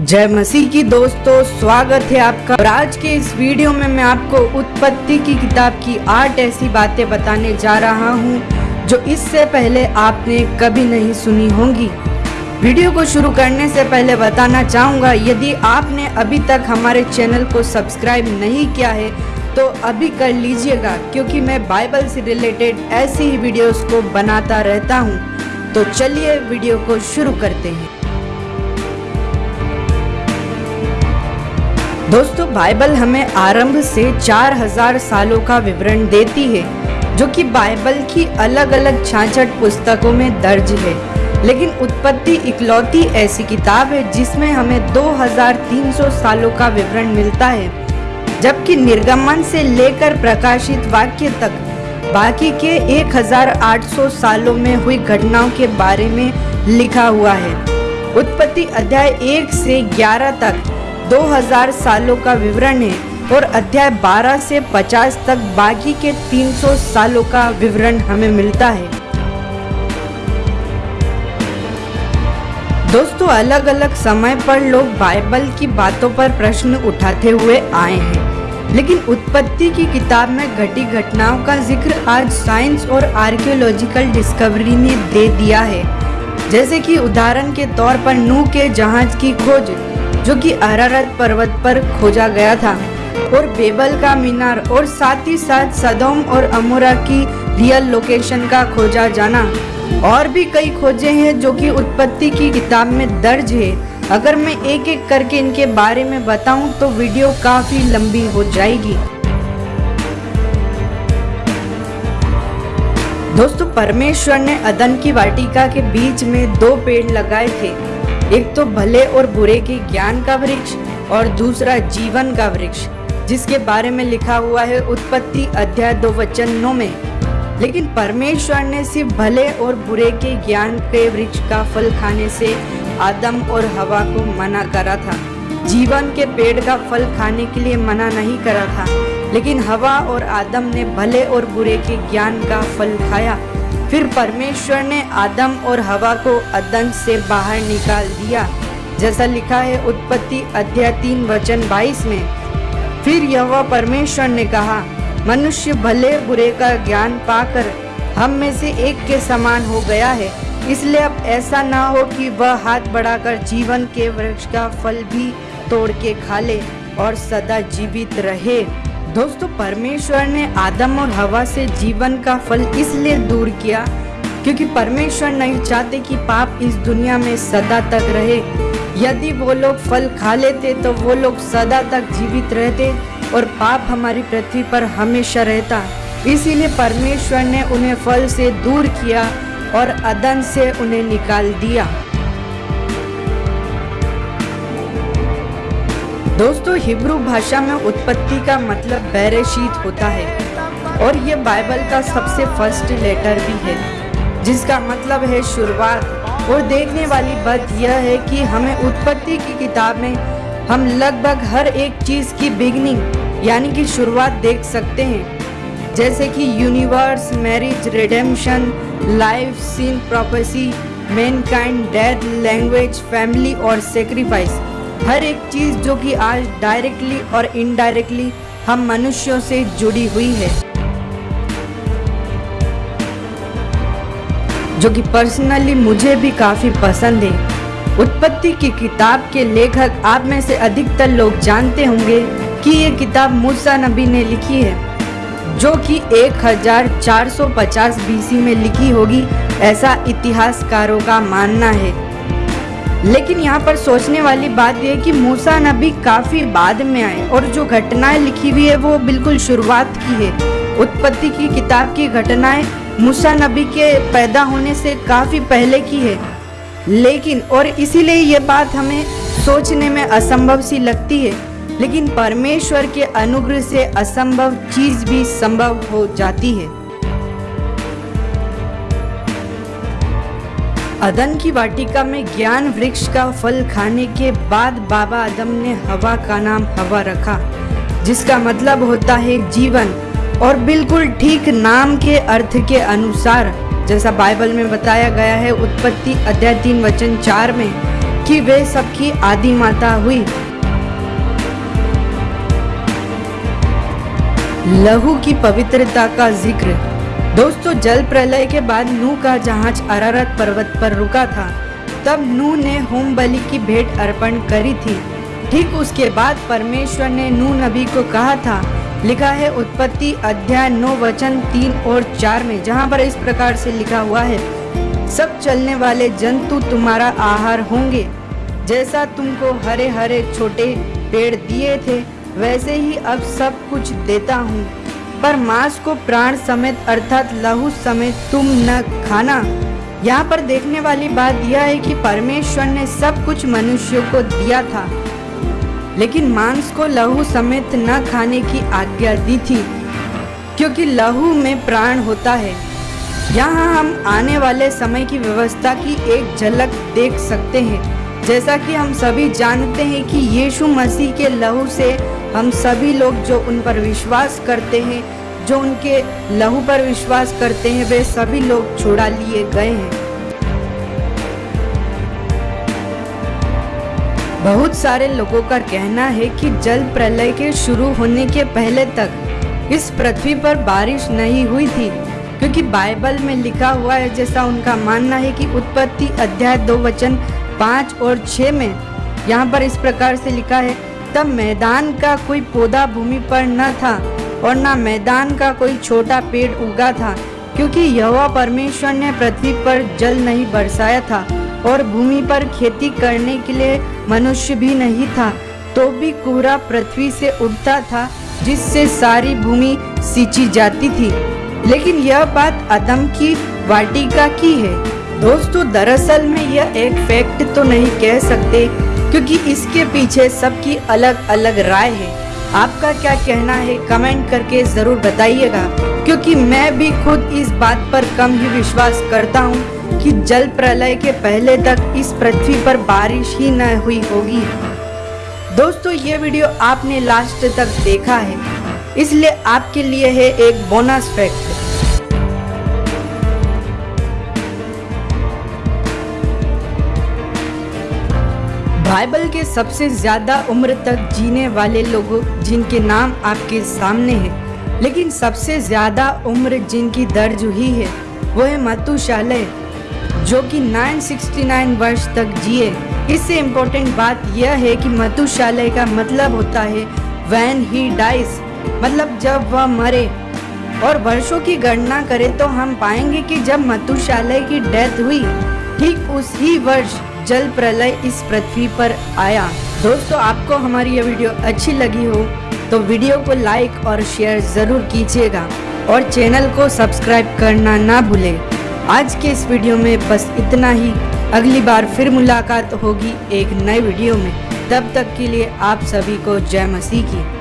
जय मसीह की दोस्तों, स्वागत है आपका। और आज के इस वीडियो में मैं आपको उत्पत्ति की किताब की आठ ऐसी बातें बताने जा रहा हूँ, जो इससे पहले आपने कभी नहीं सुनी होंगी। वीडियो को शुरू करने से पहले बताना चाहूँगा, यदि आपने अभी तक हमारे चैनल को सब्सक्राइब नहीं किया है तो अभी कर लीजिएगा, क्योंकि मैं बाइबल से रिलेटेड ऐसी ही वीडियोस को बनाता रहता हूँ। तो चलिए वीडियो को शुरू करते हैं। दोस्तों, बाइबल हमें आरंभ से 4000 सालों का विवरण देती है, जो कि बाइबल की अलग अलग छाछठ पुस्तकों में दर्ज है। लेकिन उत्पत्ति इकलौती ऐसी किताब है, जिसमें हमें 2300 सालों का विवरण मिलता है, जबकि निर्गमन से लेकर प्रकाशित वाक्य तक बाकी के 1800 सालों में हुई घटनाओं के बारे में लिखा हुआ है। उत्पत्ति अध्याय एक से 11 तक 2000 सालों का विवरण है और अध्याय 12 से 50 तक बाकी के 300 सालों का विवरण हमें मिलता है। दोस्तों अलग अलग समय पर लोग बाइबल की बातों पर प्रश्न उठाते हुए आए हैं, लेकिन उत्पत्ति की किताब में घटी घटनाओं का ज़िक्र आज साइंस और आर्कियोलॉजिकल डिस्कवरी ने दे दिया है। जैसे कि उदाहरण के तौर पर नू के जहाज़ की खोज जो कि अरारत पर्वत पर खोजा गया था। और बेबल का मीनार और साथ ही साथ सदोम और अमोरा की रियल लोकेशन का खोजा जाना। और भी कई खोजे हैं जो कि उत्पत्ति की किताब में दर्ज है। अगर मैं एक एक करके इनके बारे में बताऊँ तो वीडियो काफ़ी लंबी हो जाएगी। दोस्तों, परमेश्वर ने अदन की वाटिका के बीच में दो पेड़ लगाए थे। एक तो भले और बुरे के ज्ञान का वृक्ष और दूसरा जीवन का वृक्ष, जिसके बारे में लिखा हुआ है उत्पत्ति अध्याय दो वचन में। लेकिन परमेश्वर ने सिर्फ़ भले और बुरे के ज्ञान के वृक्ष का फल खाने से आदम और हवा को मना करा था। जीवन के पेड़ का फल खाने के लिए मना नहीं करा था, लेकिन हवा और आदम ने भले और बुरे के ज्ञान का फल खाया। फिर परमेश्वर ने आदम और हवा को अदन से बाहर निकाल दिया। जैसा लिखा है उत्पत्ति अध्याय तीन वचन बाईस में। फिर यह परमेश्वर ने कहा, मनुष्य भले बुरे का ज्ञान पाकर हम में से एक के समान हो गया है। इसलिए अब ऐसा ना हो कि वह हाथ बढ़ाकर जीवन के वृक्ष का फल भी तोड़ के खा ले और सदा जीवित रहे। दोस्तों, परमेश्वर ने आदम और हवा से जीवन का फल इसलिए दूर किया क्योंकि परमेश्वर नहीं चाहते कि पाप इस दुनिया में सदा तक रहे। यदि वो लोग फल खा लेते तो वो लोग सदा तक जीवित रहते और पाप हमारी पृथ्वी पर हमेशा रहता। इसीलिए परमेश्वर ने उन्हें फल से दूर किया और अदन से उन्हें निकाल दिया। दोस्तों, हिब्रू भाषा में उत्पत्ति का मतलब बैरेशीत होता है। और ये बाइबल का सबसे फ़र्स्ट लेटर भी है, जिसका मतलब है शुरुआत। और देखने वाली बात यह है कि हमें उत्पत्ति की किताब में हम लगभग हर एक चीज़ की बिगनिंग यानी कि शुरुआत देख सकते हैं। जैसे कि universe marriage redemption life scene property mankind death language family और सेक्रीफाइस हर एक चीज़ जो कि आज डायरेक्टली और इनडायरेक्टली हम मनुष्यों से जुड़ी हुई है। जो कि पर्सनली मुझे भी काफ़ी पसंद है। उत्पत्ति की किताब के लेखक आप में से अधिकतर लोग जानते होंगे कि ये किताब मूसा नबी ने लिखी है, जो कि 1450 बीसी में लिखी होगी। ऐसा इतिहासकारों का मानना है। लेकिन यहाँ पर सोचने वाली बात यह कि मूसा नबी काफ़ी बाद में आए और जो घटनाएँ लिखी हुई है वो बिल्कुल शुरुआत की है। उत्पत्ति की किताब की घटनाएँ मूसा नबी के पैदा होने से काफ़ी पहले की है। लेकिन, और इसीलिए ये बात हमें सोचने में असंभव सी लगती है, लेकिन परमेश्वर के अनुग्रह से असंभव चीज़ भी संभव हो जाती है। अदन की वाटिका में ज्ञान वृक्ष का फल खाने के बाद बाबा आदम ने हवा का नाम हवा रखा, जिसका मतलब होता है जीवन, और बिल्कुल ठीक नाम के अर्थ के अनुसार, जैसा बाइबल में बताया गया है उत्पत्ति अध्याय तीन वचन चार में, कि वे सबकी आदि माता हुई। लहू की पवित्रता का ज़िक्र। दोस्तों, जल प्रलय के बाद नू का जहाज़ अरारत पर्वत पर रुका था। तब नू ने होम बलि की भेंट अर्पण करी थी। ठीक उसके बाद परमेश्वर ने नू नबी को कहा था, लिखा है उत्पत्ति अध्याय नौ वचन तीन और चार में, जहाँ पर इस प्रकार से लिखा हुआ है, सब चलने वाले जंतु तुम्हारा आहार होंगे। जैसा तुमको हरे हरे छोटे पेड़ दिए थे, वैसे ही अब सब कुछ देता हूँ। पर मांस को प्राण समेत, अर्थात लहू समेत तुम न खाना। यहाँ पर देखने वाली बात यह है कि परमेश्वर ने सब कुछ मनुष्यों को दिया था, लेकिन मांस को लहू समेत न खाने की आज्ञा दी थी, क्योंकि लहू में प्राण होता है। यहाँ हम आने वाले समय की व्यवस्था की एक झलक देख सकते हैं, जैसा कि हम सभी जानते हैं कि यीशु मसीह के लहू से हम सभी लोग जो उन पर विश्वास करते हैं, जो उनके लहू पर विश्वास करते हैं, वे सभी लोग छोड़ा लिए गए हैं। बहुत सारे लोगों का कहना है कि जल प्रलय के शुरू होने के पहले तक इस पृथ्वी पर बारिश नहीं हुई थी, क्योंकि बाइबल में लिखा हुआ है, जैसा उनका मानना है कि उत्पत्ति अध्याय दो वचन पाँच और छः में यहाँ पर इस प्रकार से लिखा है तब मैदान का कोई पौधा भूमि पर न था और न मैदान का कोई छोटा पेड़ उगा था, क्योंकि यहोवा परमेश्वर ने पृथ्वी पर जल नहीं बरसाया था और भूमि पर खेती करने के लिए मनुष्य भी नहीं था तो भी कोहरा पृथ्वी से उठता था, जिससे सारी भूमि सींची जाती थी। लेकिन यह बात अदम की वाटिका की है। दोस्तों, दरअसल में यह एक फैक्ट तो नहीं कह सकते क्योंकि इसके पीछे सबकी अलग अलग राय है। आपका क्या कहना है? कमेंट करके ज़रूर बताइएगा। क्योंकि मैं भी खुद इस बात पर कम ही विश्वास करता हूँ कि जल प्रलय के पहले तक इस पृथ्वी पर बारिश ही न हुई होगी। दोस्तों, ये वीडियो आपने लास्ट तक देखा है। इसलिए आपके लिए है एक बोनस फैक्ट बाइबल के सबसे ज़्यादा उम्र तक जीने वाले लोगों जिनके नाम आपके सामने हैं, लेकिन सबसे ज़्यादा उम्र जिनकी दर्ज हुई है, वो है मतुशालय जो कि 969 वर्ष तक जिए। इससे इम्पोर्टेंट बात यह है कि मतुशालय का मतलब होता है वैन ही डाइस मतलब जब वह मरे। और वर्षों की गणना करें तो हम पाएँगे कि जब मतुशालय की डेथ हुई, ठीक उसी वर्ष जल प्रलय इस पृथ्वी पर आया। दोस्तों, आपको हमारी ये वीडियो अच्छी लगी हो तो वीडियो को लाइक और शेयर ज़रूर कीजिएगा और चैनल को सब्सक्राइब करना ना भूलें। आज के इस वीडियो में बस इतना ही। अगली बार फिर मुलाकात होगी एक नए वीडियो में। तब तक के लिए आप सभी को जय मसीह की।